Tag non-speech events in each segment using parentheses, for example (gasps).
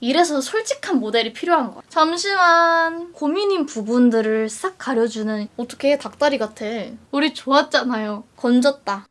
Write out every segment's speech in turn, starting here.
이래서 솔직한 모델이 필요한 거야. 잠시만. 고민인 부분들을 싹 가려주는 어떻게 닭다리 같아. 우리 좋았잖아요. 건졌다.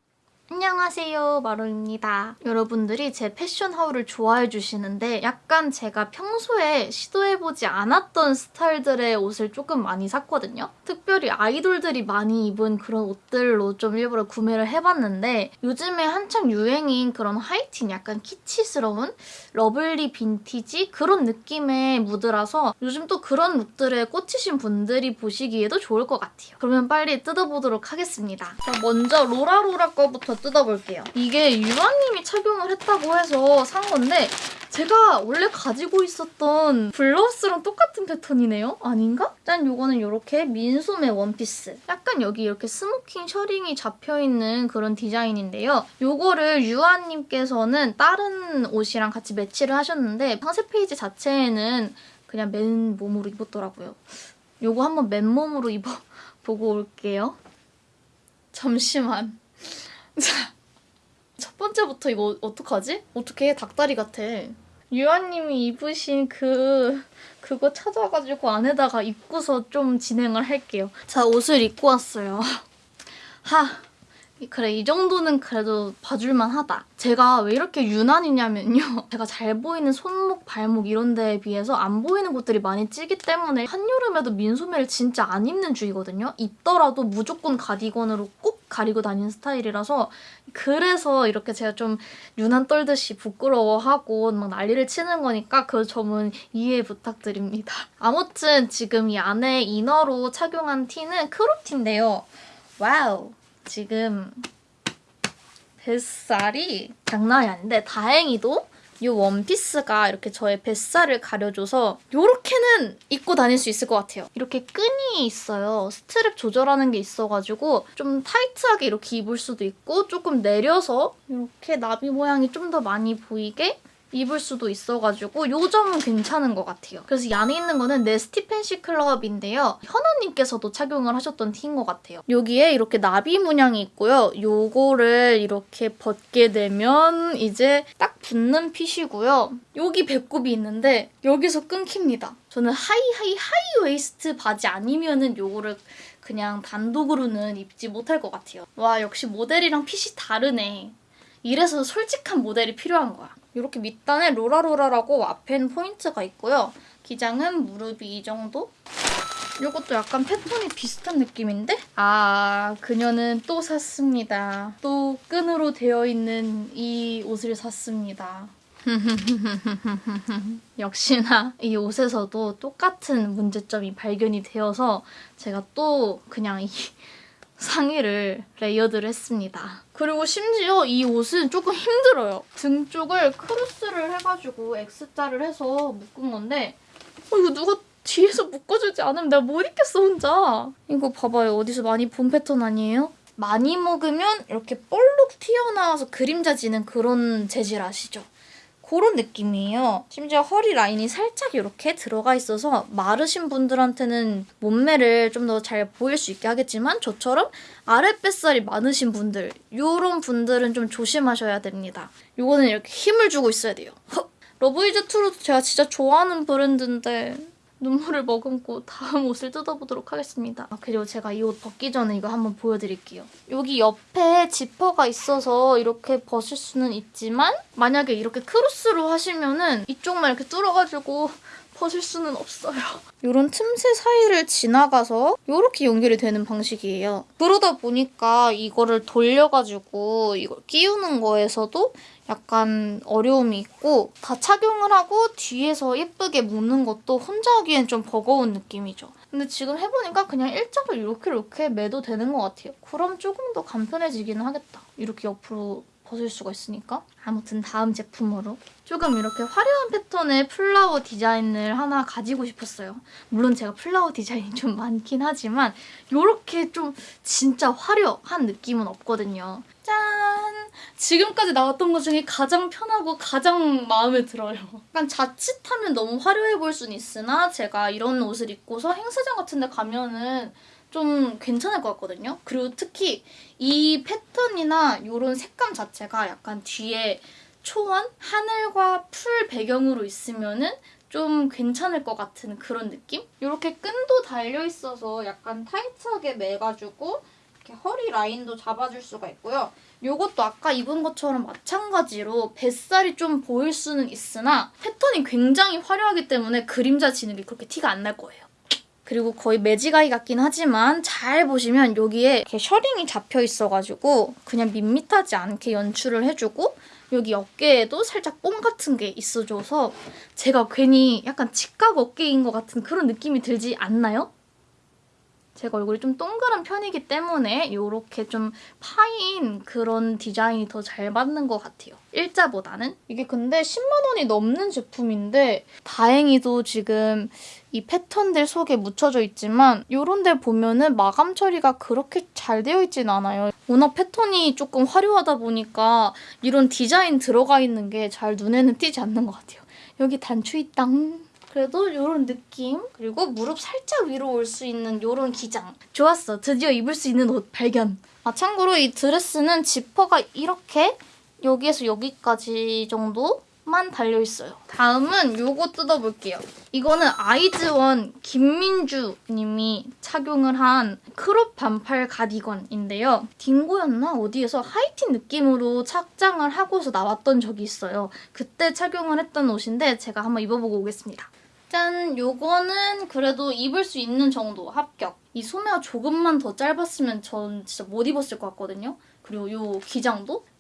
안녕하세요 마로입니다. 여러분들이 제 패션 하울을 좋아해 주시는데 약간 제가 평소에 시도해보지 않았던 스타일들의 옷을 조금 많이 샀거든요. 특별히 아이돌들이 많이 입은 그런 옷들로 좀 일부러 구매를 해봤는데 요즘에 한창 유행인 그런 하이틴 약간 키치스러운 lovely vintage 그런 느낌의 무드라서 요즘 또 그런 룩들에 꽂히신 분들이 보시기에도 좋을 것 같아요. 그러면 빨리 뜯어보도록 하겠습니다. 자, 먼저 rolarola 거부터 뜯어볼게요. 이게 유아님이 착용을 했다고 해서 산 건데 제가 원래 가지고 있었던 블라우스랑 똑같은 패턴이네요? 아닌가? 짠! 요거는 이렇게 민소매 원피스. 약간 여기 이렇게 스모킹 셔링이 잡혀있는 그런 디자인인데요. 요거를 유아님께서는 다른 옷이랑 같이 매치를 하셨는데 상세 페이지 자체에는 그냥 맨몸으로 입었더라고요. 요거 한번 맨몸으로 입어보고 (laughs) 올게요. 잠시만. 자, 첫 번째부터 이거 어떡하지? 어떻게 닭다리 같아. 유아님이 입으신 그 그거 찾아가지고 안에다가 입고서 좀 진행을 할게요. 자, 옷을 입고 왔어요. (laughs) 하, 그래 이 정도는 그래도 봐줄만 하다. 제가 왜 이렇게 유난이냐면요. (laughs) 제가 잘 보이는 손목, 발목 이런 데에 비해서 안 보이는 곳들이 많이 찌기 때문에 한여름에도 민소매를 진짜 안 입는 주의거든요. 입더라도 무조건 가디건으로 꼭 가리고 다니는 스타일이라서 그래서 이렇게 제가 좀 유난 떨듯이 부끄러워하고 막 난리를 치는 거니까 그 점은 이해 부탁드립니다. 아무튼 지금 이 안에 inner로 착용한 티는 crop 티인데요. 와우! 지금 뱃살이 장난이 아닌데 다행히도 이 원피스가 이렇게 저의 뱃살을 가려줘서 이렇게는 입고 다닐 수 있을 것 같아요. 이렇게 끈이 있어요. 스트랩 조절하는 게 있어가지고 좀 타이트하게 이렇게 입을 수도 있고 조금 내려서 이렇게 나비 모양이 좀 더 많이 보이게 입을 수도 있어가지고 요 점은 괜찮은 것 같아요. 그래서 이 안에 있는 거는 Nasty Fancy Club인데요. 현아님께서도 착용을 하셨던 티인 것 같아요. 여기에 이렇게 나비 문양이 있고요. 요거를 이렇게 벗게 되면 이제 딱 붙는 fit이고요. 여기 배꼽이 있는데 여기서 끊깁니다. 저는 high high high waist 바지 아니면은 요거를 그냥 단독으로는 입지 못할 것 같아요. 와 역시 모델이랑 핏이 다르네. 이래서 솔직한 모델이 필요한 거야. 이렇게 밑단에 로라로라라고 앞엔 포인트가 있고요. 기장은 무릎이 이 정도? 이것도 약간 패턴이 비슷한 느낌인데? 아, 그녀는 또 샀습니다. 또 끈으로 되어 있는 이 옷을 샀습니다. (laughs) 역시나 이 옷에서도 똑같은 문제점이 발견이 되어서 제가 또 그냥 이 상의를 layered를 했습니다. 그리고 심지어 이 옷은 조금 힘들어요. 등 쪽을 크로스를 해가지고 X자를 해서 묶은 건데 어, 이거 누가 뒤에서 묶어주지 않으면 내가 못 입겠어 혼자. 이거 봐봐요. 어디서 많이 본 패턴 아니에요? 많이 먹으면 이렇게 볼록 튀어나와서 그림자 지는 그런 재질 아시죠? 그런 느낌이에요. 심지어 허리 라인이 살짝 이렇게 들어가 있어서 마르신 분들한테는 몸매를 좀 더 잘 보일 수 있게 하겠지만 저처럼 아랫뱃살이 많으신 분들 이런 분들은 좀 조심하셔야 됩니다. 이거는 이렇게 힘을 주고 있어야 돼요. (laughs) 러브이즈트루 제가 진짜 좋아하는 브랜드인데 눈물을 머금고 다음 옷을 뜯어보도록 하겠습니다. 아, 그리고 제가 이 옷 벗기 전에 이거 한번 보여드릴게요. 여기 옆에 지퍼가 있어서 이렇게 벗을 수는 있지만 만약에 이렇게 크로스로 하시면은 이쪽만 이렇게 뚫어가지고 벗을 수는 없어요. (laughs) 이런 틈새 사이를 지나가서 이렇게 연결이 되는 방식이에요. 그러다 보니까 이거를 돌려가지고 이걸 끼우는 거에서도 약간 어려움이 있고 다 착용을 하고 뒤에서 예쁘게 묶는 것도 혼자 하기엔 좀 버거운 느낌이죠. 근데 지금 해보니까 그냥 일자로 이렇게 이렇게 매도 되는 것 같아요. 그럼 조금 더 간편해지기는 하겠다. 이렇게 옆으로 벗을 수가 있으니까. 아무튼 다음 제품으로 조금 이렇게 화려한 패턴의 플라워 디자인을 하나 가지고 싶었어요. 물론 제가 플라워 디자인이 좀 많긴 하지만 이렇게 좀 진짜 화려한 느낌은 없거든요. 짠! 지금까지 나왔던 것 중에 가장 편하고 가장 마음에 들어요. 약간 자칫하면 너무 화려해 보일 수는 있으나 제가 이런 옷을 입고서 행사장 같은 데 가면은 좀 괜찮을 것 같거든요. 그리고 특히 이 패턴이나 이런 색감 자체가 약간 뒤에 초원? 하늘과 풀 배경으로 있으면은 좀 괜찮을 것 같은 그런 느낌? 이렇게 끈도 달려있어서 약간 타이트하게 매가지고 이렇게 허리 라인도 잡아줄 수가 있고요. 이것도 아까 입은 것처럼 마찬가지로 뱃살이 좀 보일 수는 있으나 패턴이 굉장히 화려하기 때문에 그림자 게 그렇게 티가 안 날 거예요. 그리고 거의 매지가이 같긴 하지만 잘 보시면 여기에 이렇게 셔링이 잡혀 있어가지고 그냥 밋밋하지 않게 연출을 해주고 여기 어깨에도 살짝 뽕 같은 게 있어줘서 제가 괜히 약간 직각 어깨인 것 같은 그런 느낌이 들지 않나요? 제가 얼굴이 좀 동그란 편이기 때문에 이렇게 좀 파인 그런 디자인이 더 잘 맞는 것 같아요. 일자보다는. 이게 근데 10만 원이 넘는 제품인데 다행히도 지금 이 패턴들 속에 묻혀져 있지만 이런 데 보면은 마감 처리가 그렇게 잘 되어 있진 않아요. 워낙 패턴이 조금 화려하다 보니까 이런 디자인 들어가 있는 게 잘 눈에는 띄지 않는 것 같아요. 여기 단추 있당. 그래도 이런 느낌 그리고 무릎 살짝 위로 올 수 있는 이런 기장 좋았어 드디어 입을 수 있는 옷 발견 아 참고로 이 드레스는 지퍼가 이렇게 여기에서 여기까지 정도 만 달려있어요 다음은 요거 뜯어볼게요 이거는 아이즈원 김민주 님이 착용을 한 crop 반팔 가디건인데요 Dingo였나 어디에서 하이틴 느낌으로 착장을 하고서 나왔던 적이 있어요 그때 착용을 했던 옷인데 제가 한번 입어보고 오겠습니다 짠! 요거는 그래도 입을 수 있는 정도 합격. 이 소매가 조금만 더 짧았으면 전 진짜 못 입었을 것 같거든요. 그리고 요 기장도 딱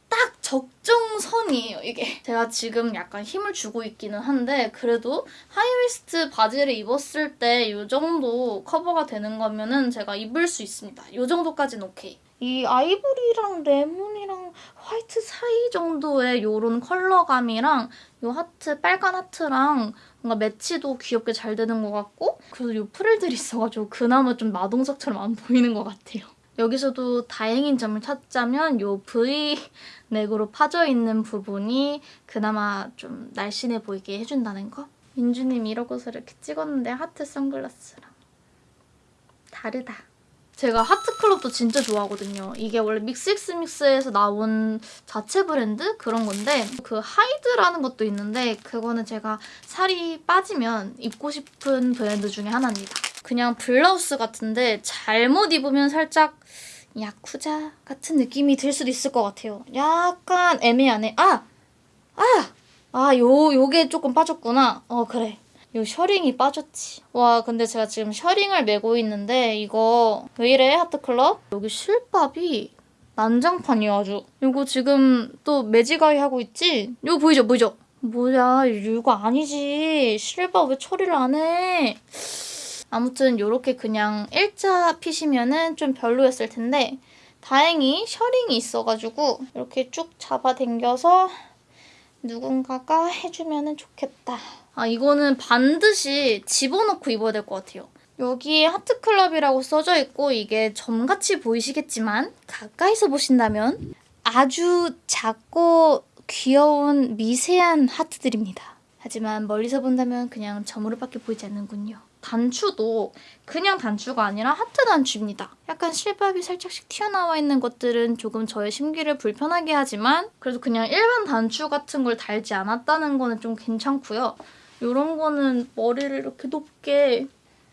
적정선이에요, 이게. 제가 지금 약간 힘을 주고 있기는 한데 그래도 high waist 바지를 입었을 때 이 정도 커버가 되는 거면은 제가 입을 수 있습니다. 이 정도까지는 오케이. 이 아이보리랑 레몬이랑 화이트 사이 정도의 요런 컬러감이랑 요 하트, 빨간 하트랑 뭔가 매치도 귀엽게 잘 되는 것 같고 그래도 요 프릴들이 있어가지고 그나마 좀 마동석처럼 안 보이는 것 같아요. 여기서도 다행인 점을 찾자면 요 V 넥으로 파져있는 부분이 그나마 좀 날씬해 보이게 해준다는 거? 민주님 이러고서 이렇게 찍었는데 하트 선글라스랑 다르다. 제가 하트클럽도 진짜 좋아하거든요. 이게 원래 믹스익스믹스에서 나온 자체 브랜드 그런 건데 그 하이드라는 것도 있는데 그거는 제가 살이 빠지면 입고 싶은 브랜드 중에 하나입니다. 그냥 블라우스 같은데 잘못 입으면 살짝 야쿠자 같은 느낌이 들 수도 있을 것 같아요. 약간 애매하네. 아! 아! 아, 요, 요게 조금 빠졌구나. 어, 그래. 요 셔링이 빠졌지. 와 근데 제가 지금 셔링을 메고 있는데 이거 왜 이래 Heart Club? 여기 실밥이 난장판이야 아주. 이거 지금 또 매지가이 하고 있지? 이거 보이죠 보이죠? 뭐야 이거 아니지. 실밥 왜 처리를 안 해? 아무튼 이렇게 그냥 일자 핏이면 은 좀 별로였을 텐데 다행히 셔링이 있어가지고 이렇게 쭉 잡아당겨서 누군가가 해주면 좋겠다. 아 이거는 반드시 집어넣고 입어야 될 것 같아요. 여기에 하트클럽이라고 써져 있고 이게 점같이 보이시겠지만 가까이서 보신다면 아주 작고 귀여운 미세한 하트들입니다. 하지만 멀리서 본다면 그냥 점으로밖에 보이지 않는군요. 단추도 그냥 단추가 아니라 하트 단추입니다. 약간 실밥이 살짝씩 튀어나와 있는 것들은 조금 저의 심기를 불편하게 하지만 그래도 그냥 일반 단추 같은 걸 달지 않았다는 거는 좀 괜찮고요. 이런 거는 머리를 이렇게 높게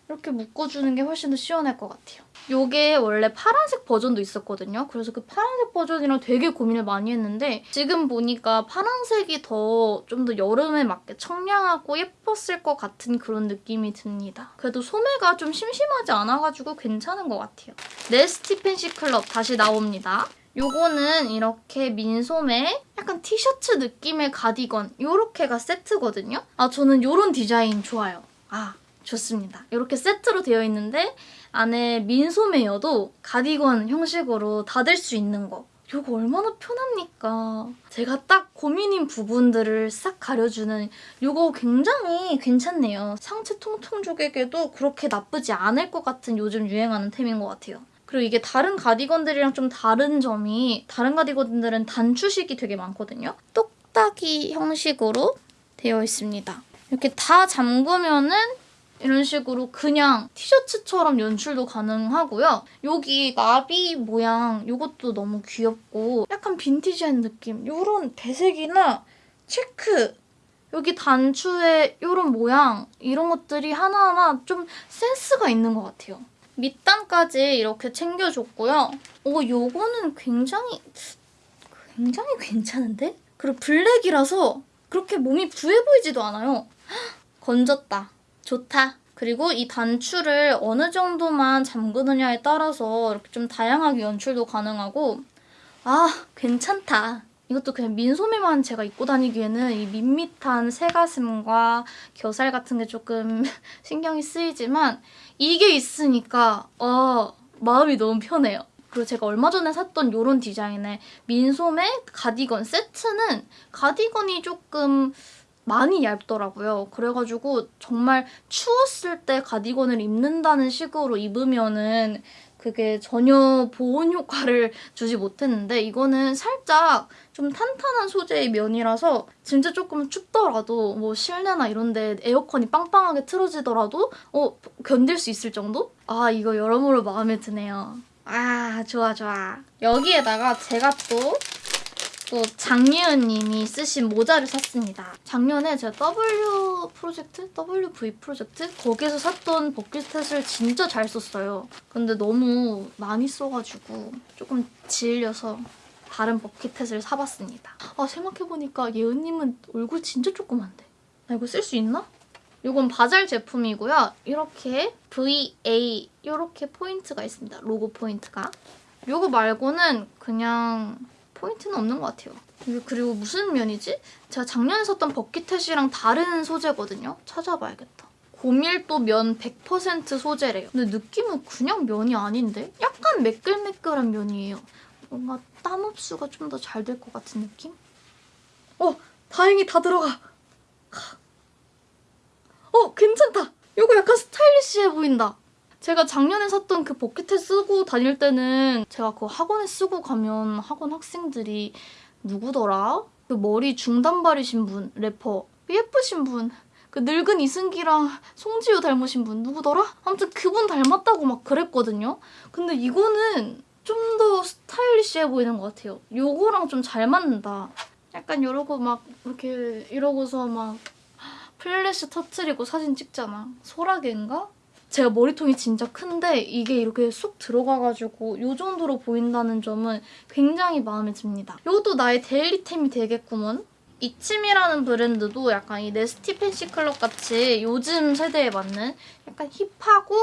이렇게 묶어주는 게 훨씬 더 시원할 것 같아요. 이게 원래 파란색 버전도 있었거든요. 그래서 그 파란색 버전이랑 되게 고민을 많이 했는데 지금 보니까 파란색이 더 좀 더 여름에 맞게 청량하고 예뻤을 것 같은 그런 느낌이 듭니다. 그래도 소매가 좀 심심하지 않아가지고 괜찮은 것 같아요. 네스티 팬시 클럽 다시 나옵니다. 요거는 이렇게 민소매 약간 티셔츠 느낌의 가디건 요렇게가 세트거든요. 아 저는 요런 디자인 좋아요. 아 좋습니다. 이렇게 세트로 되어 있는데 안에 민소매여도 가디건 형식으로 닫을 수 있는 거. 이거 얼마나 편합니까? 제가 딱 고민인 부분들을 싹 가려주는 이거 굉장히 괜찮네요. 상체 통통 족에게도 그렇게 나쁘지 않을 것 같은 요즘 유행하는 템인 것 같아요. 그리고 이게 다른 가디건들이랑 좀 다른 점이 다른 가디건들은 단추식이 되게 많거든요. 똑딱이 형식으로 되어 있습니다. 이렇게 다 잠그면은 이런 식으로 그냥 티셔츠처럼 연출도 가능하고요. 여기 나비 모양 이것도 너무 귀엽고 약간 빈티지한 느낌 이런 배색이나 체크 여기 단추의 이런 모양 이런 것들이 하나하나 좀 센스가 있는 것 같아요. 밑단까지 이렇게 챙겨줬고요. 오 요거는 굉장히 굉장히 괜찮은데? 그리고 블랙이라서 그렇게 몸이 부해 보이지도 않아요. 헉, (gasps) 건졌다. 좋다. 그리고 이 단추를 어느 정도만 잠그느냐에 따라서 이렇게 좀 다양하게 연출도 가능하고 아 괜찮다. 이것도 그냥 민소매만 제가 입고 다니기에는 이 밋밋한 새가슴과 겨살 같은 게 조금 (laughs) 신경이 쓰이지만 이게 있으니까 어 마음이 너무 편해요. 그리고 제가 얼마 전에 샀던 이런 디자인의 민소매 가디건 세트는 가디건이 조금 많이 얇더라고요. 그래가지고 정말 추웠을 때 가디건을 입는다는 식으로 입으면은 그게 전혀 보온 효과를 (laughs) 주지 못했는데 이거는 살짝 좀 탄탄한 소재의 면이라서 진짜 조금 춥더라도 뭐 실내나 이런데 에어컨이 빵빵하게 틀어지더라도 어 견딜 수 있을 정도? 아 이거 여러모로 마음에 드네요. 아 좋아 좋아. 여기에다가 제가 또 또 장예은님이 쓰신 모자를 샀습니다. 작년에 제가 W 프로젝트, WV 프로젝트 거기서 샀던 버킷햇을 진짜 잘 썼어요. 근데 너무 많이 써가지고 조금 질려서 다른 버킷햇을 사봤습니다. 아 생각해보니까 예은님은 얼굴 진짜 조그만데. 나 이거 쓸 수 있나? 이건 VARZAR 제품이고요. 이렇게 VA 이렇게 포인트가 있습니다. 로고 포인트가. 이거 말고는 그냥 포인트는 없는 것 같아요. 그리고 무슨 면이지? 제가 작년에 썼던 bucket hat이랑 다른 소재거든요. 찾아봐야겠다. 고밀도 면 100% 소재래요. 근데 느낌은 그냥 면이 아닌데? 약간 매끌매끌한 면이에요. 뭔가 땀 흡수가 좀 더 잘 될 것 같은 느낌? 어! 다행히 다 들어가! 어! 괜찮다! 이거 약간 스타일리시해 보인다. 제가 작년에 샀던 그 버킷햇 쓰고 다닐 때는 제가 그 학원에 쓰고 가면 학원 학생들이 누구더라? 그 머리 중단발이신 분, 래퍼. 예쁘신 분. 그 늙은 이승기랑 송지효 닮으신 분 누구더라? 아무튼 그분 닮았다고 막 그랬거든요. 근데 이거는 좀 더 스타일리시해 보이는 것 같아요. 요거랑 좀 잘 맞는다. 약간 이러고 막 이렇게 이러고서 막 플래시 터트리고 사진 찍잖아. 소라게인가? 제가 머리통이 진짜 큰데 이게 이렇게 쑥 들어가가지고 이 정도로 보인다는 점은 굉장히 마음에 듭니다. 이것도 나의 daily템이 되겠구먼. 이침이라는 브랜드도 약간 이 Nasty Fancy Club 같이 요즘 세대에 맞는 약간 hip하고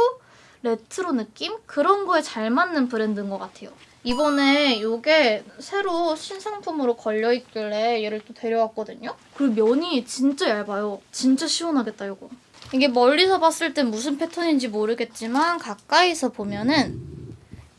레트로 느낌? 그런 거에 잘 맞는 브랜드인 것 같아요. 이번에 이게 새로 신상품으로 걸려있길래 얘를 또 데려왔거든요. 그리고 면이 진짜 얇아요. 진짜 시원하겠다, 이거. 이게 멀리서 봤을 땐 무슨 패턴인지 모르겠지만 가까이서 보면은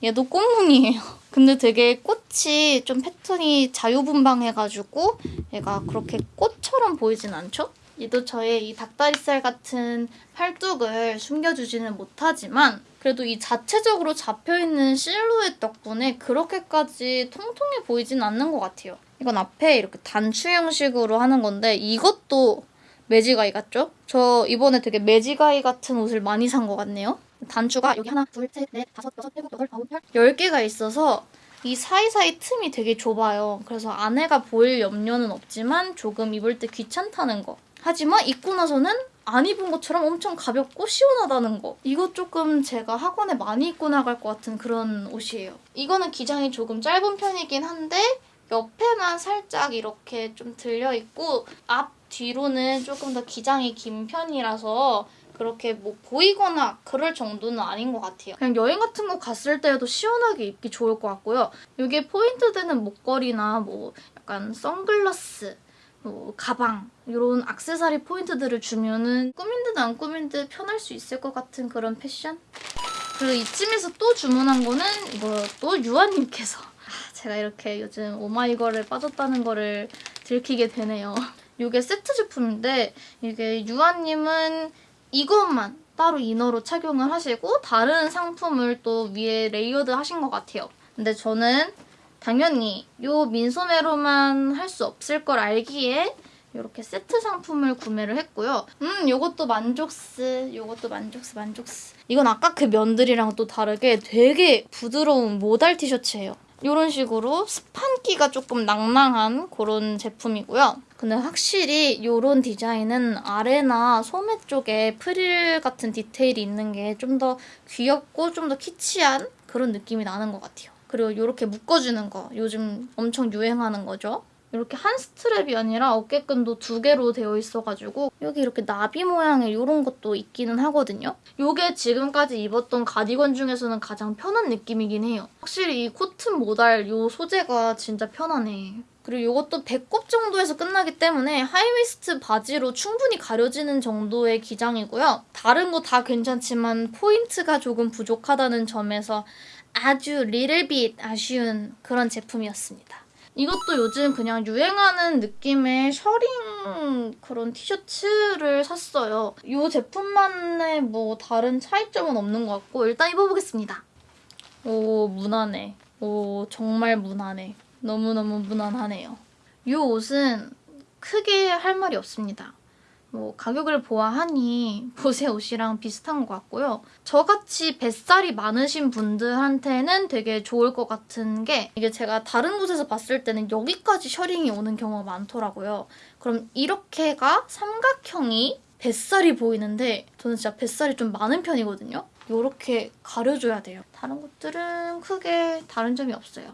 얘도 꽃무늬예요. (laughs) 근데 되게 꽃이 좀 패턴이 자유분방해가지고 얘가 그렇게 꽃처럼 보이진 않죠? 얘도 저의 이 닭다리살 같은 팔뚝을 숨겨주지는 못하지만 그래도 이 자체적으로 잡혀있는 실루엣 덕분에 그렇게까지 통통해 보이진 않는 것 같아요. 이건 앞에 이렇게 단추 형식으로 하는 건데 이것도 매지가이 같죠? 저 이번에 되게 매지가이 같은 옷을 많이 산 것 같네요. 단추가 여기 하나, 둘, 셋, 넷, 다섯, 여섯, 일곱, 여덟, 아홉, 열, 열 개가 있어서 이 사이사이 틈이 되게 좁아요. 그래서 안에가 보일 염려는 없지만 조금 입을 때 귀찮다는 거. 하지만 입고 나서는 안 입은 것처럼 엄청 가볍고 시원하다는 거. 이거 조금 제가 학원에 많이 입고 나갈 것 같은 그런 옷이에요. 이거는 기장이 조금 짧은 편이긴 한데 옆에만 살짝 이렇게 좀 들려있고 앞 뒤로는 조금 더 기장이 긴 편이라서 그렇게 뭐 보이거나 그럴 정도는 아닌 것 같아요. 그냥 여행 같은 거 갔을 때에도 시원하게 입기 좋을 것 같고요. 이게 포인트 되는 목걸이나 뭐 약간 선글라스 뭐 가방 이런 악세사리 포인트들을 주면은 꾸민 듯 안 꾸민 듯 편할 수 있을 것 같은 그런 패션? 그리고 이쯤에서 또 주문한 거는 이거 또 유아님께서 아, 제가 이렇게 요즘 오마이걸에 빠졌다는 거를 들키게 되네요. (laughs) 이게 세트 제품인데 이게 유아님은 이것만 따로 inner로 착용을 하시고 다른 상품을 또 위에 layered 하신 것 같아요. 근데 저는 당연히 이 민소매로만 할 수 없을 걸 알기에 이렇게 세트 상품을 구매를 했고요. 음, 이것도 만족스, 이것도 만족스, 만족스. 이건 아까 그 면들이랑 또 다르게 되게 부드러운 모달 티셔츠예요. 이런 식으로 스판기가 조금 낭낭한 그런 제품이고요. 근데 확실히 이런 디자인은 아래나 소매 쪽에 프릴 같은 디테일이 있는 게 좀 더 귀엽고 좀 더 키치한 그런 느낌이 나는 것 같아요. 그리고 이렇게 묶어주는 거 요즘 엄청 유행하는 거죠. 이렇게 한 스트랩이 아니라 어깨끈도 두 개로 되어 있어가지고 여기 이렇게 나비 모양의 이런 것도 있기는 하거든요. 이게 지금까지 입었던 가디건 중에서는 가장 편한 느낌이긴 해요. 확실히 이 코튼 모달 이 소재가 진짜 편하네. 그리고 이것도 배꼽 정도에서 끝나기 때문에 high waist 바지로 충분히 가려지는 정도의 기장이고요. 다른 거 다 괜찮지만 포인트가 조금 부족하다는 점에서 아주 리틀빗 아쉬운 그런 제품이었습니다. 이것도 요즘 그냥 유행하는 느낌의 셔링 그런 티셔츠를 샀어요. 이 제품만의 뭐 다른 차이점은 없는 것 같고 일단 입어보겠습니다. 오 무난해. 오 정말 무난해. 너무너무 무난하네요. 이 옷은 크게 할 말이 없습니다. 뭐 가격을 보아하니 보세 옷이랑 비슷한 것 같고요. 저같이 뱃살이 많으신 분들한테는 되게 좋을 것 같은 게 이게 제가 다른 곳에서 봤을 때는 여기까지 셔링이 오는 경우가 많더라고요. 그럼 이렇게가 삼각형이 뱃살이 보이는데 저는 진짜 뱃살이 좀 많은 편이거든요. 이렇게 가려줘야 돼요. 다른 것들은 크게 다른 점이 없어요.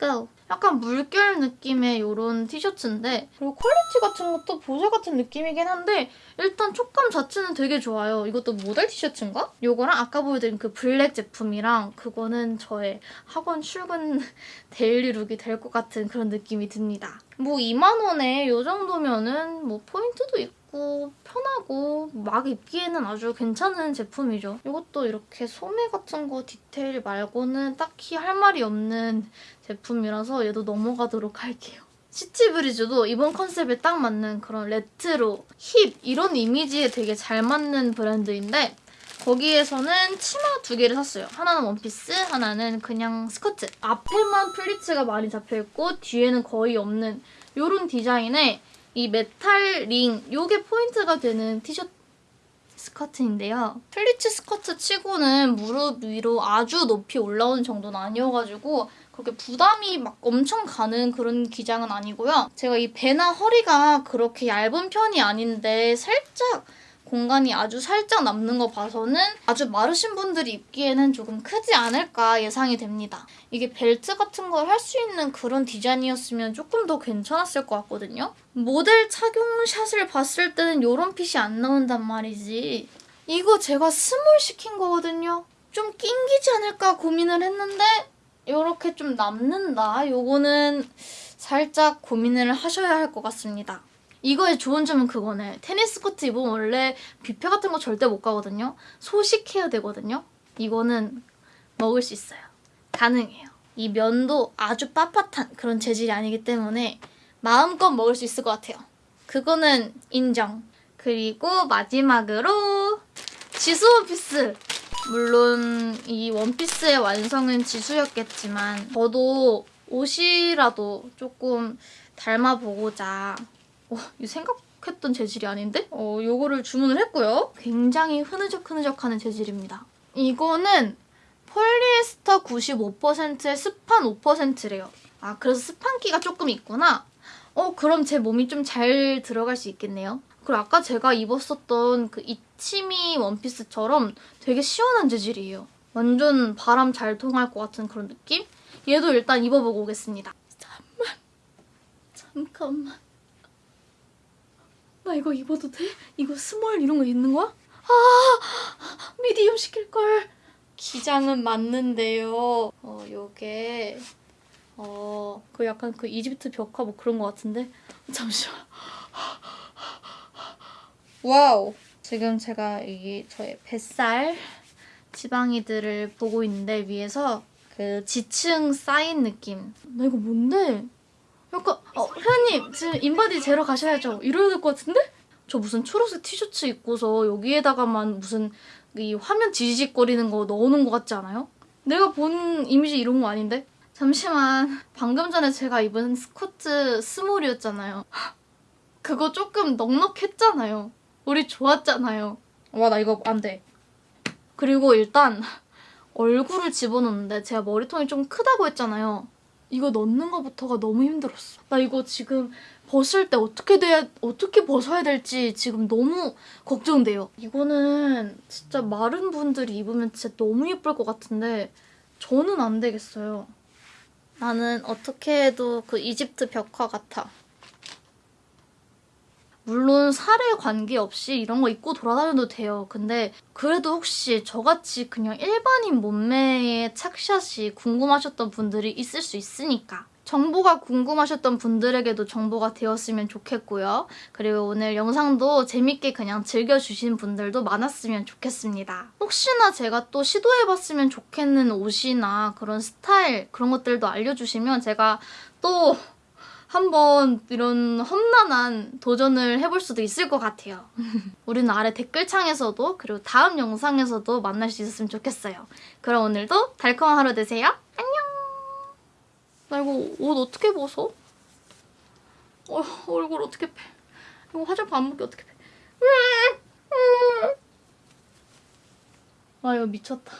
고! 약간 물결 느낌의 이런 티셔츠인데 그리고 퀄리티 같은 것도 보세 같은 느낌이긴 한데 일단 촉감 자체는 되게 좋아요. 이것도 모달 티셔츠인가? 이거랑 아까 보여드린 그 블랙 제품이랑 그거는 저의 학원 출근 (laughs) daily look이 될 것 같은 그런 느낌이 듭니다. 뭐 2만 원에 이 정도면은 뭐 포인트도 있고 편하고 막 입기에는 아주 괜찮은 제품이죠. 이것도 이렇게 소매 같은 거 디테일 말고는 딱히 할 말이 없는 제품이라서 얘도 넘어가도록 할게요. 시티브리즈도 이번 컨셉에 딱 맞는 그런 레트로, 힙 이런 이미지에 되게 잘 맞는 브랜드인데 거기에서는 치마 두 개를 샀어요. 하나는 원피스, 하나는 그냥 스커트. 앞에만 플리츠가 많이 잡혀있고 뒤에는 거의 없는 이런 디자인의 이 메탈 링, 요게 포인트가 되는 플리츠 스커트인데요. 플리츠 스커트 치고는 무릎 위로 아주 높이 올라오는 정도는 아니어가지고 그렇게 부담이 막 엄청 가는 그런 기장은 아니고요. 제가 이 배나 허리가 그렇게 얇은 편이 아닌데 살짝 공간이 아주 살짝 남는 거 봐서는 아주 마르신 분들이 입기에는 조금 크지 않을까 예상이 됩니다. 이게 벨트 같은 걸 할 수 있는 그런 디자인이었으면 조금 더 괜찮았을 것 같거든요. 모델 착용샷을 봤을 때는 이런 fit이 안 나온단 말이지. 이거 제가 small 시킨 거거든요. 좀 낑기지 않을까 고민을 했는데 이렇게 좀 남는다. 요거는 살짝 고민을 하셔야 할 것 같습니다. 이거의 좋은 점은 그거네. 테니스 코트 입으면 원래 뷔페 같은 거 절대 못 가거든요. 소식해야 되거든요. 이거는 먹을 수 있어요. 가능해요. 이 면도 아주 빳빳한 그런 재질이 아니기 때문에 마음껏 먹을 수 있을 것 같아요. 그거는 인정. 그리고 마지막으로 지수 원피스! 물론 이 원피스의 완성은 지수였겠지만 저도 옷이라도 조금 닮아보고자 어, 이 생각했던 재질이 아닌데? 어, 요거를 주문을 했고요. 굉장히 흐느적흐느적하는 재질입니다. 이거는 폴리에스터 95%에 스판 5%래요. 아, 그래서 스판기가 조금 있구나. 어, 그럼 제 몸이 좀 잘 들어갈 수 있겠네요. 그리고 아까 제가 입었었던 그 이치미 원피스처럼 되게 시원한 재질이에요. 완전 바람 잘 통할 것 같은 그런 느낌? 얘도 일단 입어보고 오겠습니다. 잠만. 잠깐만. 나 이거 입어도 돼? 이거 small 이런 거 있는 거야? 아! medium 시킬걸. 기장은 맞는데요. 어, 요게 어, 그 약간 그 이집트 벽화 뭐 그런 거 같은데? 잠시만. 와우. 지금 제가 이 저의 뱃살 지방이들을 보고 있는데 위에서 그 지층 쌓인 느낌. 나 이거 뭔데? 약간 어, 회원님 지금 인바디 재러 가셔야죠. 이러야 될 것 같은데? 저 무슨 초록색 티셔츠 입고서 여기에다가만 무슨 이 화면 지지직거리는 거 넣어놓은 것 같지 않아요? 내가 본 이미지 이런 거 아닌데? 잠시만 방금 전에 제가 입은 스커트 small이었잖아요. (laughs) 그거 조금 넉넉했잖아요. 우리 좋았잖아요. 와 나 이거 안 돼. 그리고 일단 얼굴을 집어넣는데 제가 머리통이 좀 크다고 했잖아요. 이거 넣는 거부터가 너무 힘들었어. 나 이거 지금 벗을 때 어떻게 돼 어떻게 벗어야 될지 지금 너무 걱정돼요. 이거는 진짜 마른 분들이 입으면 진짜 너무 예쁠 것 같은데 저는 안 되겠어요. 나는 어떻게 해도 그 이집트 벽화 같아. 물론 살에 관계없이 이런 거 입고 돌아다녀도 돼요. 근데 그래도 혹시 저같이 그냥 일반인 몸매의 착샷이 궁금하셨던 분들이 있을 수 있으니까 정보가 궁금하셨던 분들에게도 정보가 되었으면 좋겠고요. 그리고 오늘 영상도 재밌게 그냥 즐겨주신 분들도 많았으면 좋겠습니다. 혹시나 제가 또 시도해봤으면 좋겠는 옷이나 그런 스타일 그런 것들도 알려주시면 제가 또 한번 이런 험난한 도전을 해볼 수도 있을 것 같아요. (laughs) 우리는 아래 댓글창에서도 그리고 다음 영상에서도 만날 수 있었으면 좋겠어요. 그럼 오늘도 달콤한 하루 되세요. 안녕! 나 이거 옷 어떻게 벗어? 어, 얼굴 어떻게 패? 이거 화장품 안 먹게 어떻게 패? 아 이거 미쳤다.